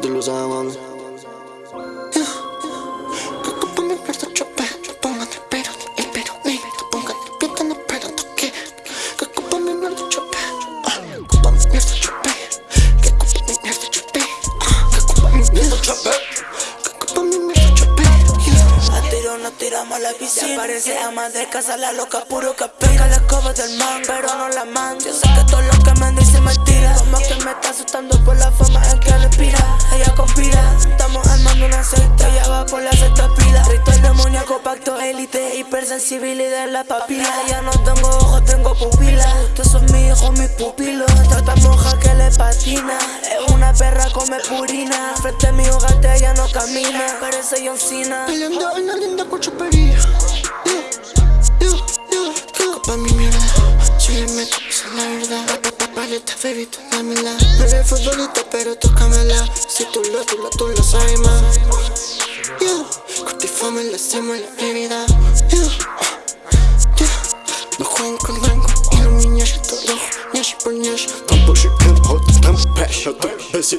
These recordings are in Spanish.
tú lo sabes, mami. Que culpa mi mierda chope Pongan el pero, el pero, ni Te pongan el pie, no espero toque Que culpa mi mierda chope Que culpa mi mierda chope Que culpa mi mierda chope Que culpa mi mierda chope Que culpa mi mierda chope A tiro nos tiramos la piscina. Aparece ama de casa, la loca puro que pica La escoba del man, pero no la man Yo sé que todo lo que me dice es mentira Como que me está asustando por la forma en que élite Hipersensibilidad en la papila. Ya no tengo ojos, tengo pupilas Ustedes son mis hijos, mis pupilos. Trata monja que le patina. Es una perra, come purina. Frente a mi hogar ella no camina. Parece John Cena. La linda con Que culpa mi mierda. Si le meto, esa es la verdad. Paleta, baby, tú dámela. No eres futbolista, pero tócamela. Si tú lo, tú lo, tú lo sabes más. Yeah, cortifame, le hacemos la bebida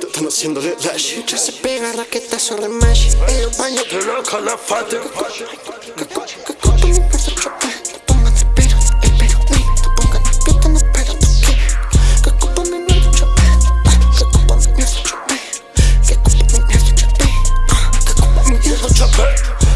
ahorita están haciéndole dash Ya se pega raqueta sobre mash En los baños de la calafate Chop!